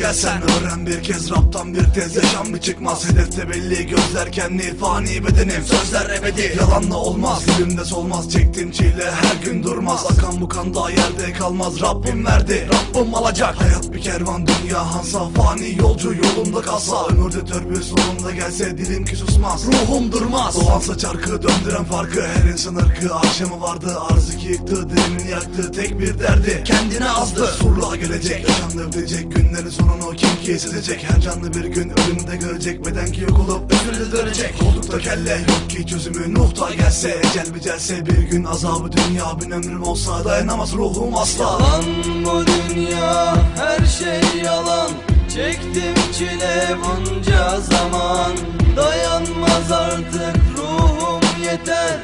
gelsen Öğren bir kez raptan bir tez. Yaşam mı çıkmaz Hedefte belli. Gözler kendi fani bedenim Sözler ebedi. Yalanla olmaz Dilimde solmaz. Çektiğim çile her gün durmaz. Akan bu kan daha yerde kalmaz. Rabbim verdi Rabbim alacak. Hayat bir kervan dünya hansa. Fani yolcu yolunda kalsa. Ömürde törpü sonunda gelse dilim ki susmaz. Ruhum durmaz. Doğansa çarkı döndüren farkı. Her insan ırkı akşamı vardı. Arz iki yıktı dilimini yaktı. Tek bir derdi kendine azdı. Surluğa gelecek yaşandı bilecek. Günlerin sonunu kim ki? Silecek Her canlı bir gün. Ölümde görecek Beden ki yok olup özürle dönecek. Oldukta kelle yok ki çözümü Nuh'ta gelse. Ecel bicelse bir gün azabı dünya. Bin ömrüm olsa dayanamaz ruhum asla. Yalan bu dünya her şey yalan. Çektim çile bunca zaman. Dayanmaz artık ruhum yeter.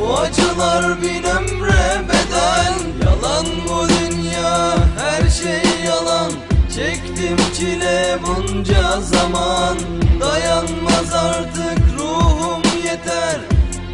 Bu acılar bin ömre bedel bunca zaman Dayanmaz artık ruhum yeter.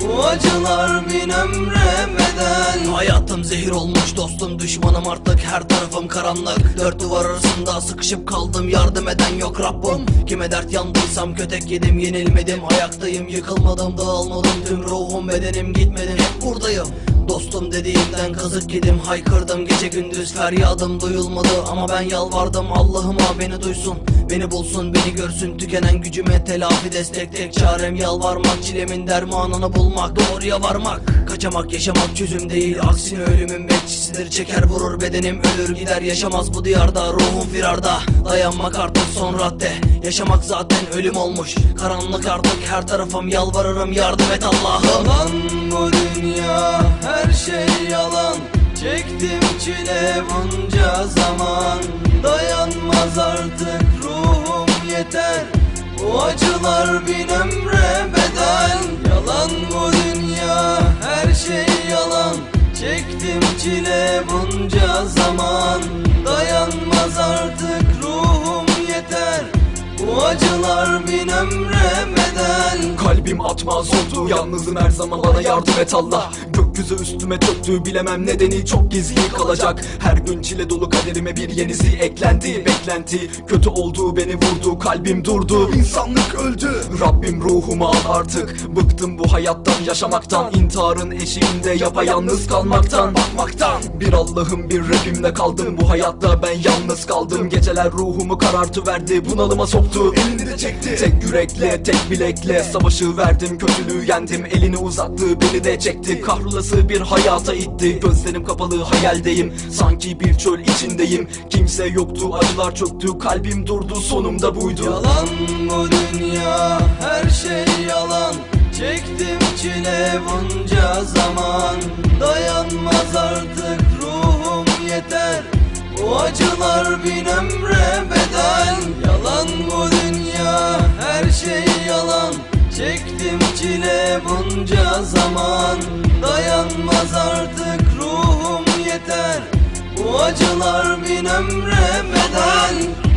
Bu acılar bin ömre bedel Hayatım zehir olmuş dostum düşmanım artık her tarafım karanlık. Dört duvar arasında sıkışıp kaldım yardım eden yok Rabbim. Kime dert yandıysam kötek yedim yenilmedim. Ayaktayım yıkılmadım dağılmadım tüm ruhum bedenim gitmedim hep buradayım Dostum dediğimden kazık yedim haykırdım. Gece gündüz feryadım duyulmadı Ama ben yalvardım Allah'ıma beni duysun Beni bulsun beni görsün. Tükenen gücüme telafi destek tek çarem yalvarmak. Çilemin dermanını bulmak doğruya varmak. Kaçamak yaşamak çözüm değil aksine ölümün bekçisidir. Çeker vurur bedenim ölür gider yaşamaz bu diyarda. Ruhum firarda dayanmak artık son radde. Yaşamak zaten ölüm olmuş Karanlık artık. Her tarafım yalvarırım yardım et Allah'ım. Yalan bu dünya her şey yalan. Çektim çile bunca zaman. Dayanmaz artık ruhum yeter. Bu acılar bin ömre çile bunca zaman. Dayanmaz artık ruhum yeter. Bu acılar bin ömre bedel. Kalbim atmaz oldu Yalnızım her zaman. Bana yardım et Allah Gökyüzü üstüme çöktü Bilemem nedeni çok gizli kalacak. Her gün çile dolu kaderime bir yenisi eklendi. Beklenti kötü oldu beni vurdu Kalbim durdu. İnsanlık öldü. Rabbim ruhumu al artık. Bıktım bu hayattan yaşamaktan. İntiharın eşiğinde yapayalnız kalmaktan. Bakmaktan. Bir Allah'ım bir Rabbimle kaldım. Bu hayatta ben yalnız kaldım. Geceler ruhumu karartıverdi Bunalıma soktu. Elini de çekti. Tek yürekle, tek bilekle Savaşı verdim, kötülüğü yendim Elini uzattı, beni de çekti. Kahrolası bir hayata itti. Gözlerim kapalı, hayaldeyim Sanki bir çöl içindeyim. Kimse yoktu, acılar çöktü. Kalbim durdu, sonumda buydu. Yalan bu dünya her şey yalan. Çektim çile bunca zaman. Dayanmaz artık ruhum yeter. Bu acılar bin ömre bedel. Yalan bu dünya her şey yalan Çektim çile bunca zaman. Dayanmaz artık ruhum yeter. Bu acılar bin ömre bedel